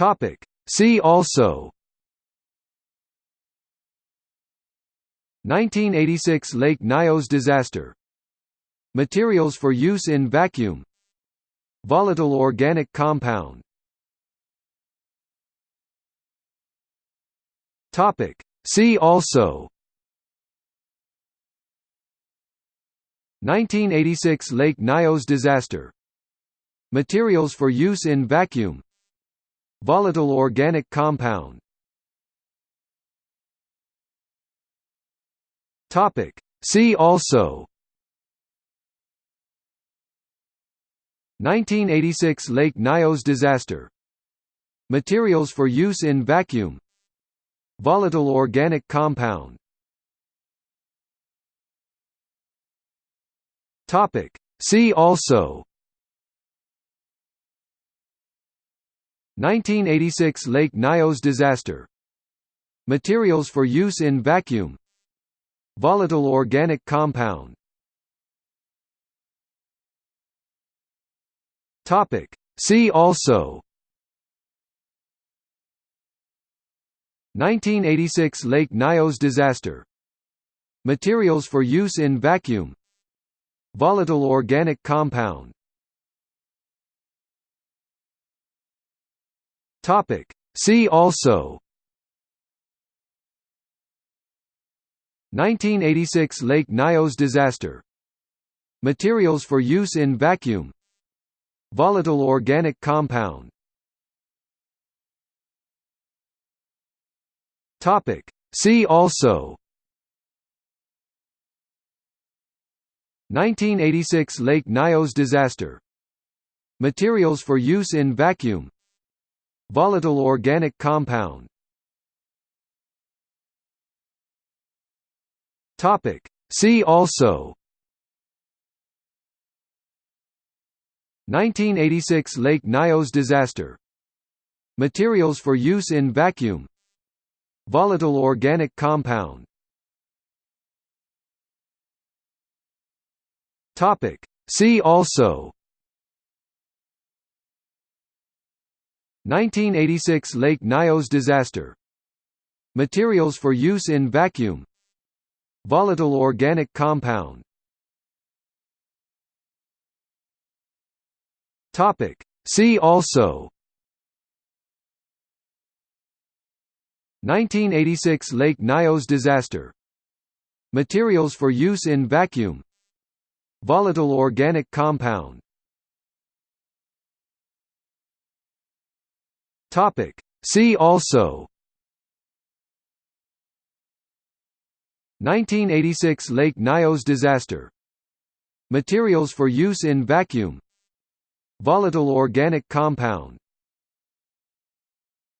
Topic. See also. 1986 Lake Nyos disaster. Materials for use in vacuum. Volatile organic compound. Topic. See also. 1986 Lake Nyos disaster. Materials for use in vacuum Volatile organic compound. Topic. See also. 1986 Lake Nyos disaster. Materials for use in vacuum. Volatile organic compound. Topic. See also 1986 Lake Nyos disaster. Materials for use in vacuum. Volatile organic compound. See also. 1986 Lake Nyos disaster. Materials for use in vacuum. Volatile organic compound Topic. See also. 1986 Lake Nyos disaster. Materials for use in vacuum. Volatile organic compound. Topic. See also. 1986 Lake Nyos disaster. Materials for use in vacuum Volatile organic compound Topic. See also 1986 Lake Nyos disaster Materials for use in vacuum Volatile organic compound Topic. See also 1986 Lake Nyos disaster. Materials for use in vacuum. Volatile organic compound. Topic. See also. 1986 Lake Nyos disaster. Materials for use in vacuum. Volatile organic compound Topic. See also. 1986 Lake Nyos disaster. Materials for use in vacuum. Volatile organic compound